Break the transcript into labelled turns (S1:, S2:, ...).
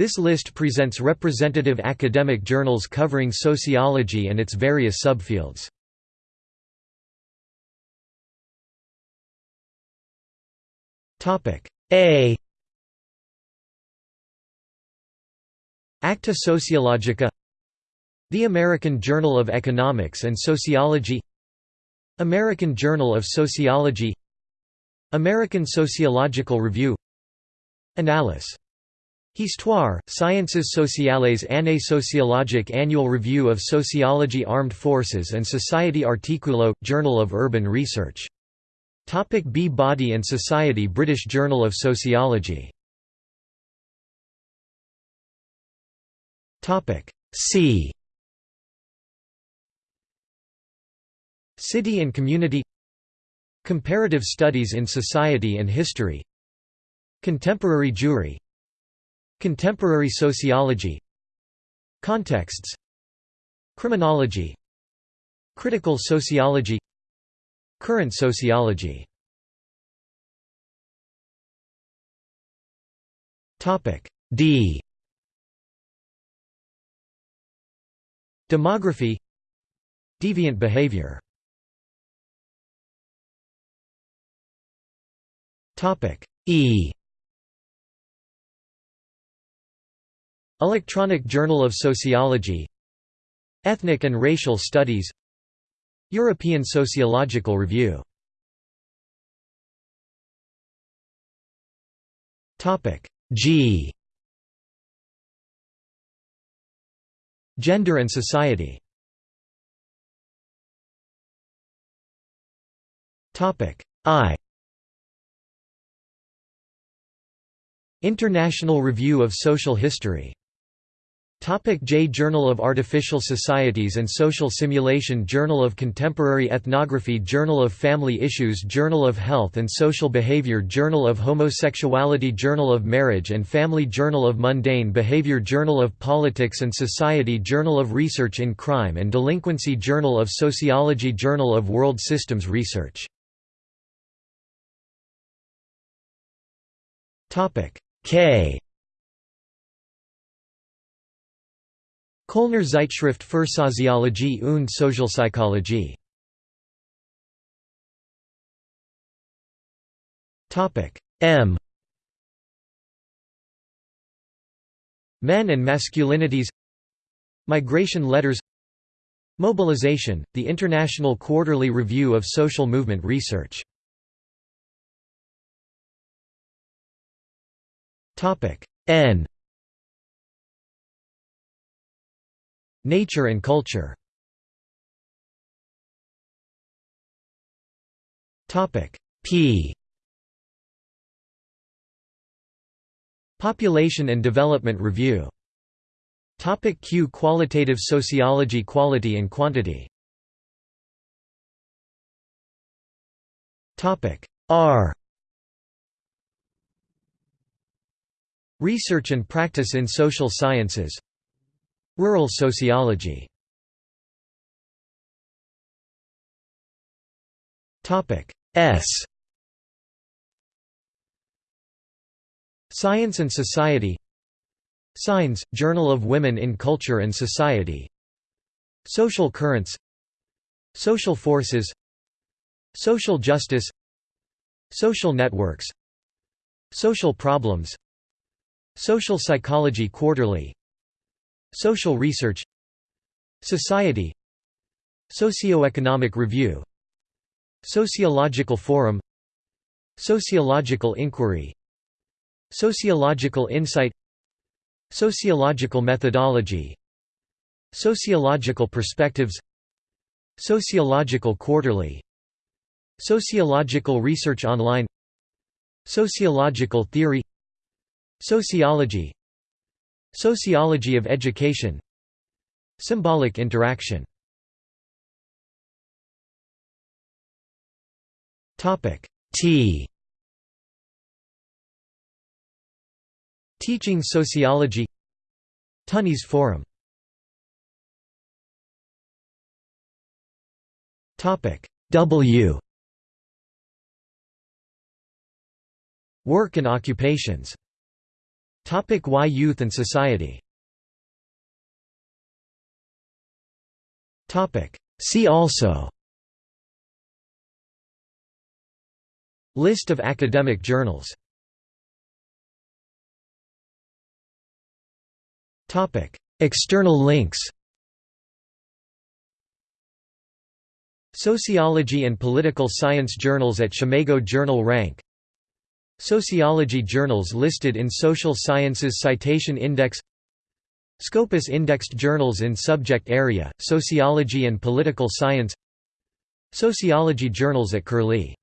S1: This list presents representative academic journals covering sociology and its various subfields. A. Acta Sociologica. The American Journal of Economics and Sociology. American Journal of Sociology. American Sociological Review. Annales Histoire, Sciences sociales Année sociologique Annual Review of Sociology Armed Forces and Society Articulo, Journal of Urban Research. Topic B Body and Society British Journal of Sociology. C. City and Community. Comparative Studies in Society and History. Contemporary Jewry Contemporary sociology Contexts Criminology Critical sociology Current sociology. Topic D. Demography Deviant behavior. Topic E Electronic Journal of Sociology Ethnic and Racial Studies European Sociological Review. G. Gender and Society. I. International Review of Social History Topic J Journal of Artificial Societies and Social Simulation Journal of Contemporary Ethnography Journal of Family Issues Journal of Health and Social Behavior Journal of Homosexuality Journal of Marriage and Family Journal of Mundane Behavior Journal of Politics and Society Journal of Research in Crime and Delinquency Journal of Sociology Journal of World Systems Research K Kölner Zeitschrift für Soziologie und Sozialpsychologie. M. Men and Masculinities. Migration Letters. Mobilization, the International Quarterly Review of Social Movement Research. N Nature and culture. P. Population and Development Review. Topic Q. Qualitative Sociology Quality and Quantity. Topic R. Research and Practice in Social Sciences Rural sociology. S. Science and Society. Signs, Journal of Women in Culture and Society. Social Currents. Social Forces. Social Justice. Social Networks. Social Problems. Social Psychology Quarterly Social Research Society Socioeconomic Review Sociological Forum Sociological Inquiry Sociological Insight Sociological Methodology Sociological Perspectives Sociological Quarterly Sociological Research Online Sociological Theory Sociology Sociology of Education. Symbolic interaction. T. Teaching sociology. Tönnies Forum. Topic W. Work and occupations Topic Why Youth and Society. Topic See also. List of academic journals. Topic External links. Sociology and Political Science Journals at SCImago Journal Rank Sociology journals listed in Social Sciences Citation Index Scopus indexed journals in subject area, Sociology and Political Science Sociology journals at Curlie